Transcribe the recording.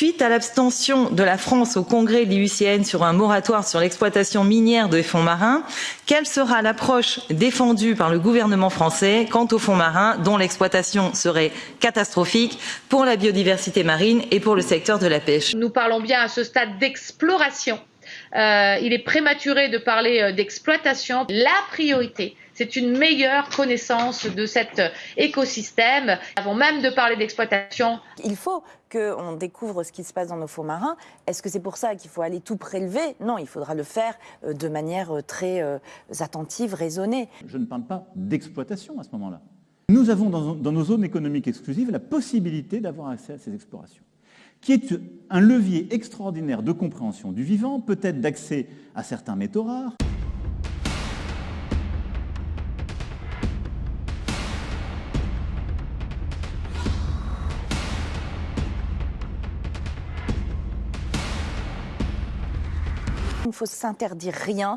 Suite à l'abstention de la France au congrès de l'IUCN sur un moratoire sur l'exploitation minière des fonds marins, quelle sera l'approche défendue par le gouvernement français quant aux fonds marins dont l'exploitation serait catastrophique pour la biodiversité marine et pour le secteur de la pêche? Nous parlons bien à ce stade d'exploration. Euh, il est prématuré de parler euh, d'exploitation. La priorité, c'est une meilleure connaissance de cet écosystème. Avant même de parler d'exploitation. Il faut qu'on découvre ce qui se passe dans nos fonds marins. Est-ce que c'est pour ça qu'il faut aller tout prélever? Non, il faudra le faire euh, de manière euh, très euh, attentive, raisonnée. Je ne parle pas d'exploitation à ce moment-là. Nous avons dans, dans nos zones économiques exclusives la possibilité d'avoir accès à ces explorations qui est un levier extraordinaire de compréhension du vivant, peut-être d'accès à certains métaux rares. Il ne faut s'interdire rien.